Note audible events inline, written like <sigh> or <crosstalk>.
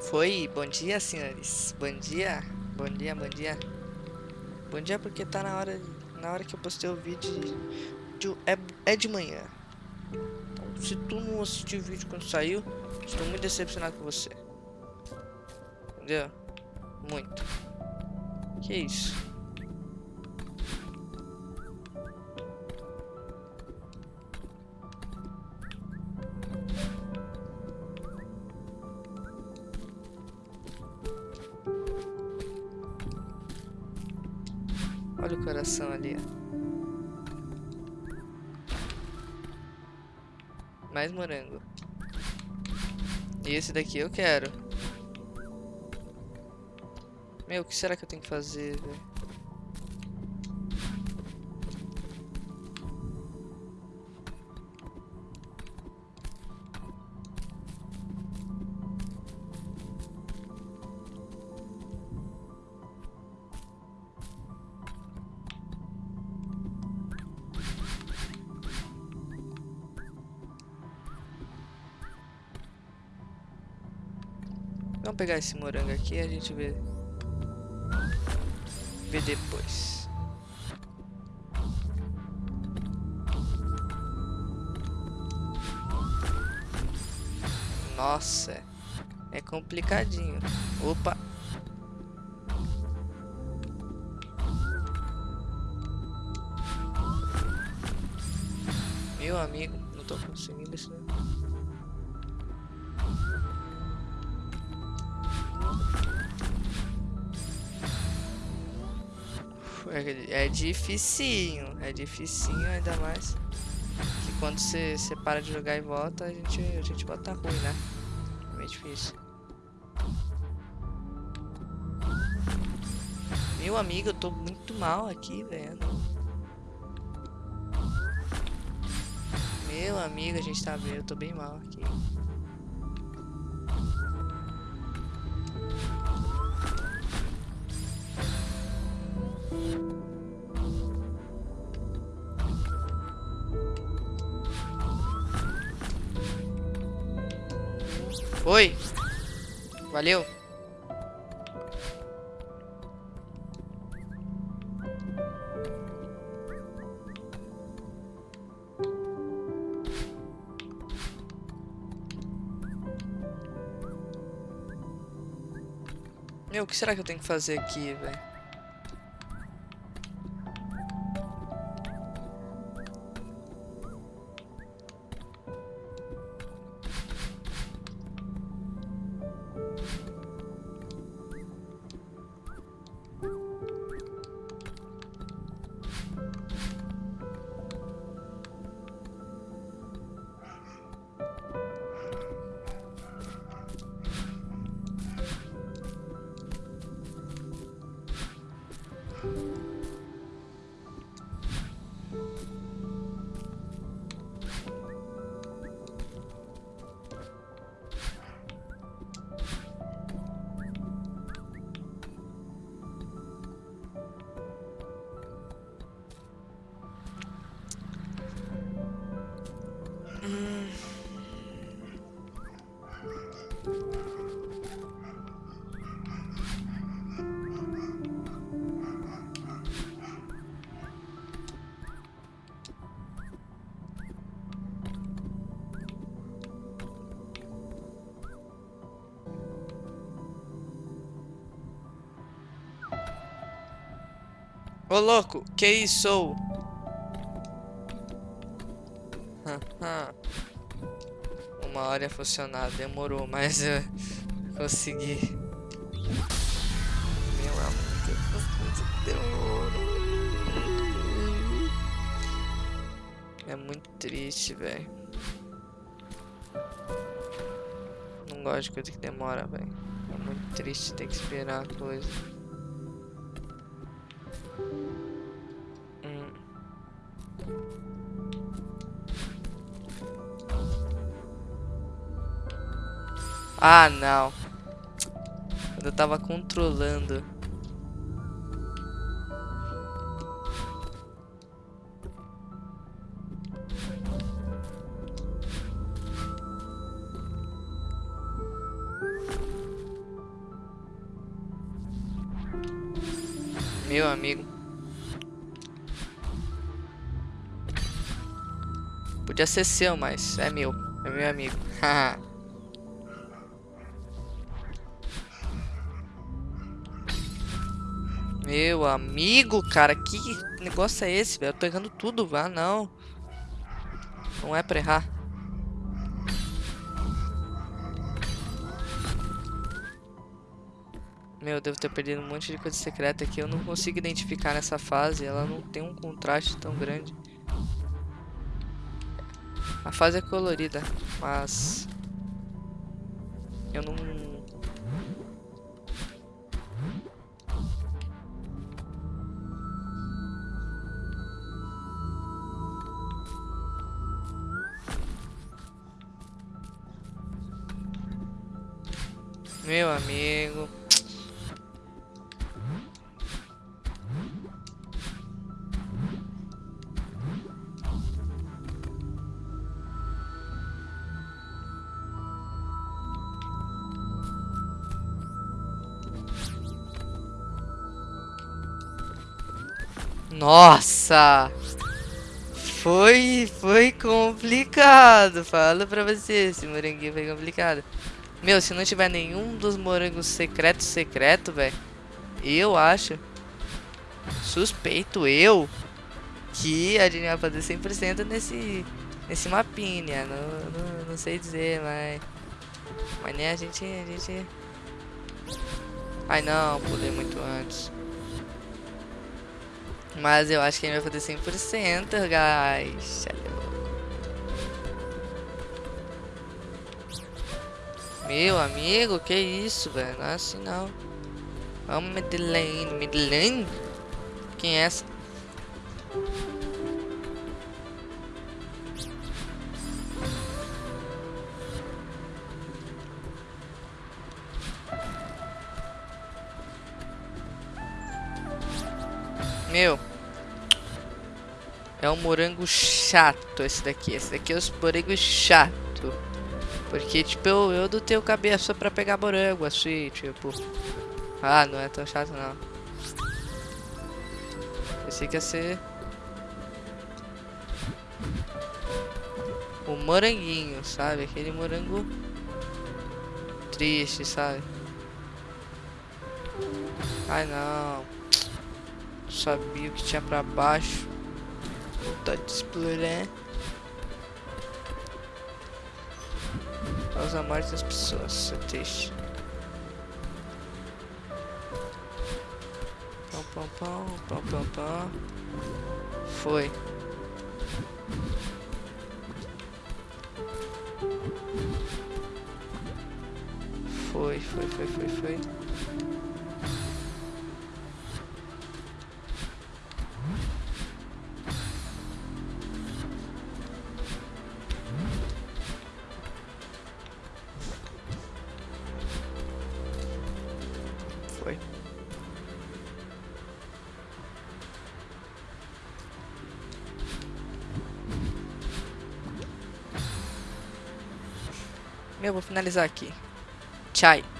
Foi, bom dia, senhores. Bom dia, bom dia, bom dia. Bom dia porque tá na hora, na hora que eu postei o vídeo de, é, é de manhã. Então, se tu não assistiu o vídeo quando saiu, estou muito decepcionado com você. Entendeu? Muito. Que isso? Olha o coração ali, Mais morango. E esse daqui eu quero. Meu, o que será que eu tenho que fazer, velho? Vamos pegar esse morango aqui e a gente vê. Vê depois. Nossa, é complicadinho. Opa. Meu amigo, não tô conseguindo isso. É, dificinho, é dificinho ainda mais que quando você, para de jogar e volta, a gente, a gente volta ruim, né? É meio difícil. Meu amigo, eu tô muito mal aqui, velho. Meu amigo, a gente tá vendo, eu tô bem mal aqui. Oi. Valeu. Meu, o que será que eu tenho que fazer aqui, velho? Ô louco, que isso? <laughs> Uma hora ia funcionar, demorou, mas eu consegui. Meu amor, demorou. É muito triste, velho. Não gosto de coisa que demora, velho. É muito triste ter que esperar a coisa. Ah, não. Eu tava controlando. Meu amigo. Podia ser seu, mas é meu. É meu amigo. Haha. <laughs> meu amigo, cara. Que negócio é esse, velho? Pegando tudo, vá, não. Não é pra errar. Meu, eu devo ter perdido um monte de coisa secreta aqui. Eu não consigo identificar nessa fase. Ela não tem um contraste tão grande. A fase é colorida, mas... Eu não... Meu amigo... Nossa! Foi, foi complicado. Falo pra você, esse moranguinho foi complicado. Meu, se não tiver nenhum dos morangos secretos secreto, velho, eu acho suspeito eu que a gente vai fazer 100% nesse nesse mapinha. Não, não, não sei dizer, mas mas nem a gente a gente Ai não, pulei muito antes. Mas eu acho que a gente vai fazer 100%, guys. Meu amigo, que isso, velho? Não é assim não. Vamos, Medellín. Medellín? Quem é essa? Meu. É um morango chato esse daqui. Esse daqui é os morangos chato. Porque, tipo, eu, eu do teu cabeça pra pegar morango, assim, tipo. Ah, não é tão chato não. Pensei que ia ser... O moranguinho, sabe? Aquele morango triste, sabe? Ai não. Sabia o que tinha pra baixo. Vontade de explorar. Causa a morte das pessoas. Isso é triste. Pão, pão, pão, pão, pão, pão. Foi. Foi, foi, foi, foi, foi. Foi. Eu vou finalizar aqui. Tchau.